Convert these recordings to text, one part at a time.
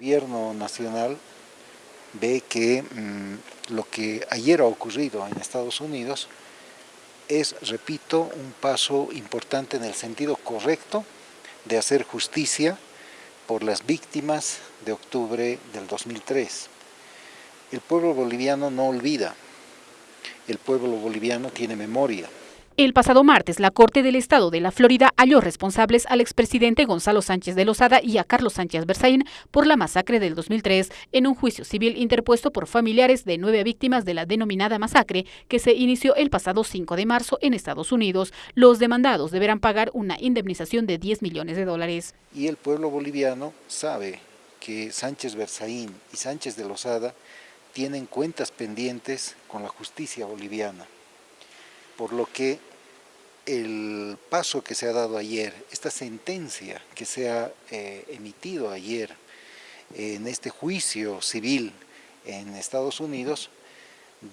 El gobierno nacional ve que mm, lo que ayer ha ocurrido en Estados Unidos es, repito, un paso importante en el sentido correcto de hacer justicia por las víctimas de octubre del 2003. El pueblo boliviano no olvida, el pueblo boliviano tiene memoria. El pasado martes, la Corte del Estado de la Florida halló responsables al expresidente Gonzalo Sánchez de Lozada y a Carlos Sánchez Berzaín por la masacre del 2003 en un juicio civil interpuesto por familiares de nueve víctimas de la denominada masacre que se inició el pasado 5 de marzo en Estados Unidos. Los demandados deberán pagar una indemnización de 10 millones de dólares. Y el pueblo boliviano sabe que Sánchez Berzaín y Sánchez de Lozada tienen cuentas pendientes con la justicia boliviana, por lo que el paso que se ha dado ayer, esta sentencia que se ha eh, emitido ayer en este juicio civil en Estados Unidos,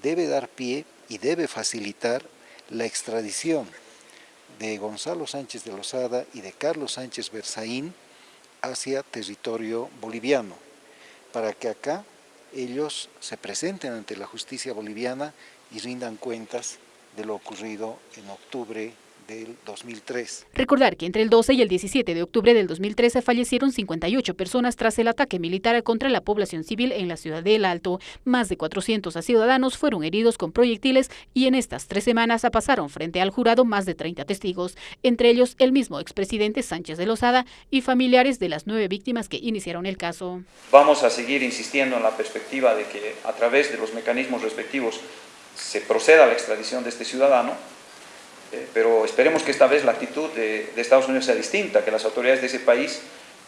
debe dar pie y debe facilitar la extradición de Gonzalo Sánchez de Lozada y de Carlos Sánchez Berzaín hacia territorio boliviano, para que acá ellos se presenten ante la justicia boliviana y rindan cuentas de lo ocurrido en octubre del 2003. Recordar que entre el 12 y el 17 de octubre del 2013 fallecieron 58 personas tras el ataque militar contra la población civil en la ciudad del Alto. Más de 400 ciudadanos fueron heridos con proyectiles y en estas tres semanas pasaron frente al jurado más de 30 testigos, entre ellos el mismo expresidente Sánchez de Lozada y familiares de las nueve víctimas que iniciaron el caso. Vamos a seguir insistiendo en la perspectiva de que a través de los mecanismos respectivos se proceda a la extradición de este ciudadano, eh, pero esperemos que esta vez la actitud de, Estados Unidos sea distinta, que las autoridades de ese país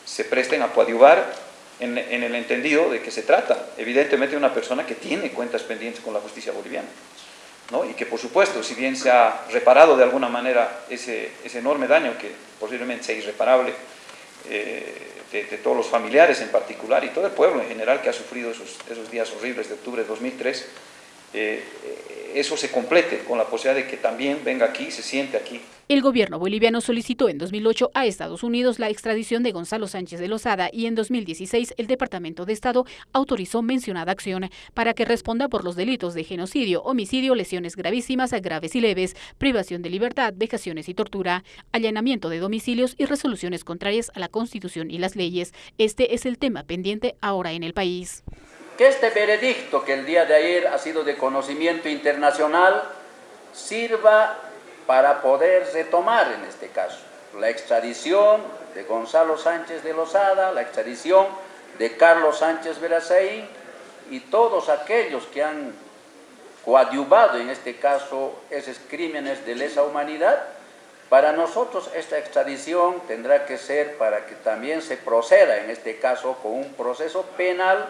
se presten a coadyuvar en, el entendido de que se trata, evidentemente, de una persona que tiene cuentas pendientes con la justicia boliviana. ¿no? Y que, por supuesto, si bien se ha reparado de alguna manera ese, enorme daño, que posiblemente sea irreparable, eh, de, todos los familiares en particular y todo el pueblo en general que ha sufrido esos, esos días horribles de octubre de 2003, eh, eso se complete con la posibilidad de que también venga aquí, se siente aquí. El gobierno boliviano solicitó en 2008 a Estados Unidos la extradición de Gonzalo Sánchez de Lozada y en 2016 el Departamento de Estado autorizó mencionada acción para que responda por los delitos de genocidio, homicidio, lesiones gravísimas, graves y leves, privación de libertad, vejaciones y tortura, allanamiento de domicilios y resoluciones contrarias a la Constitución y las leyes. Este es el tema pendiente ahora en el país que este veredicto que el día de ayer ha sido de conocimiento internacional sirva para poder retomar en este caso la extradición de Gonzalo Sánchez de Lozada, la extradición de Carlos Sánchez Verazaí y todos aquellos que han coadyuvado en este caso esos crímenes de lesa humanidad, para nosotros esta extradición tendrá que ser para que también se proceda en este caso con un proceso penal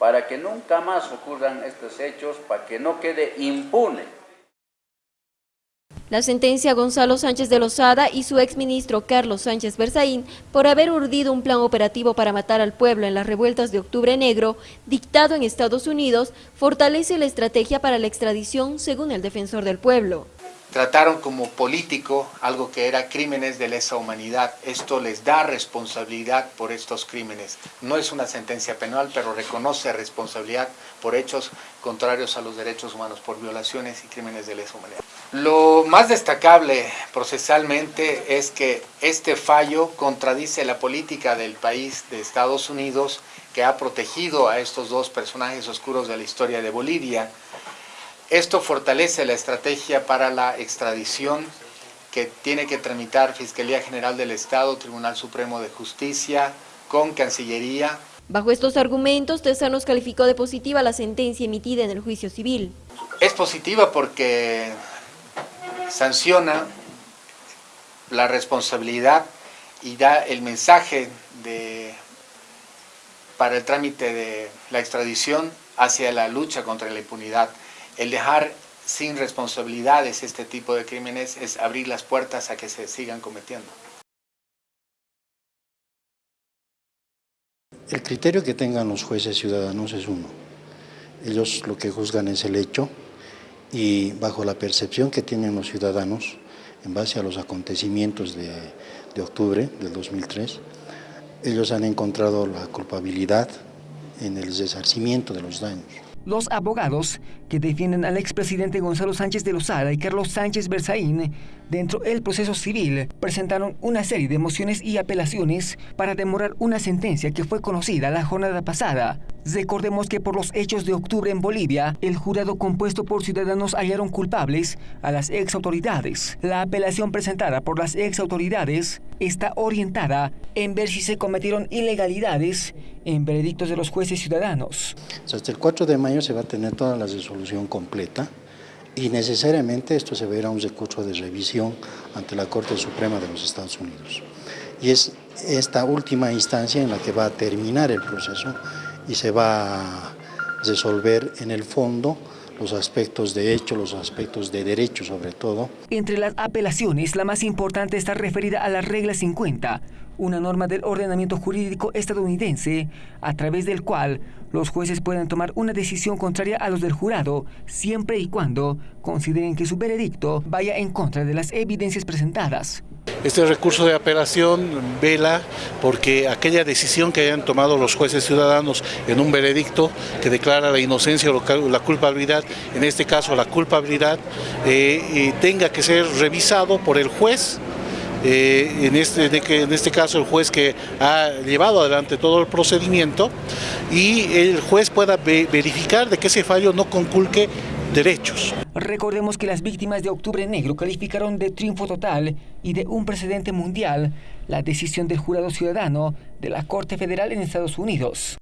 para que nunca más ocurran estos hechos, para que no quede impune. La sentencia a Gonzalo Sánchez de Lozada y su exministro Carlos Sánchez Berzaín por haber urdido un plan operativo para matar al pueblo en las revueltas de Octubre Negro, dictado en Estados Unidos, fortalece la estrategia para la extradición según el defensor del pueblo trataron como político algo que era crímenes de lesa humanidad. Esto les da responsabilidad por estos crímenes. No es una sentencia penal, pero reconoce responsabilidad por hechos contrarios a los derechos humanos, por violaciones y crímenes de lesa humanidad. Lo más destacable procesalmente es que este fallo contradice la política del país de Estados Unidos que ha protegido a estos dos personajes oscuros de la historia de Bolivia, esto fortalece la estrategia para la extradición que tiene que tramitar Fiscalía General del Estado, Tribunal Supremo de Justicia, con Cancillería. Bajo estos argumentos, nos calificó de positiva la sentencia emitida en el juicio civil. Es positiva porque sanciona la responsabilidad y da el mensaje de, para el trámite de la extradición hacia la lucha contra la impunidad. El dejar sin responsabilidades este tipo de crímenes es abrir las puertas a que se sigan cometiendo. El criterio que tengan los jueces ciudadanos es uno. Ellos lo que juzgan es el hecho y bajo la percepción que tienen los ciudadanos en base a los acontecimientos de, de octubre del 2003, ellos han encontrado la culpabilidad en el resarcimiento de los daños. Los abogados que defienden al expresidente Gonzalo Sánchez de Lozada y Carlos Sánchez Berzaín dentro del proceso civil presentaron una serie de mociones y apelaciones para demorar una sentencia que fue conocida la jornada pasada. Recordemos que por los hechos de octubre en Bolivia, el jurado compuesto por ciudadanos hallaron culpables a las ex autoridades. La apelación presentada por las ex autoridades está orientada en ver si se cometieron ilegalidades en veredictos de los jueces ciudadanos. Hasta el 4 de mayo se va a tener toda la resolución completa y necesariamente esto se verá un recurso de revisión ante la Corte Suprema de los Estados Unidos. Y es esta última instancia en la que va a terminar el proceso y se va a resolver en el fondo los aspectos de hecho, los aspectos de derecho sobre todo. Entre las apelaciones, la más importante está referida a la regla 50, una norma del ordenamiento jurídico estadounidense, a través del cual los jueces pueden tomar una decisión contraria a los del jurado, siempre y cuando consideren que su veredicto vaya en contra de las evidencias presentadas. Este recurso de apelación vela porque aquella decisión que hayan tomado los jueces ciudadanos en un veredicto que declara la inocencia o la culpabilidad, en este caso la culpabilidad, eh, tenga que ser revisado por el juez eh, en, este, en este caso el juez que ha llevado adelante todo el procedimiento y el juez pueda verificar de que ese fallo no conculque derechos. Recordemos que las víctimas de Octubre Negro calificaron de triunfo total y de un precedente mundial la decisión del jurado ciudadano de la Corte Federal en Estados Unidos.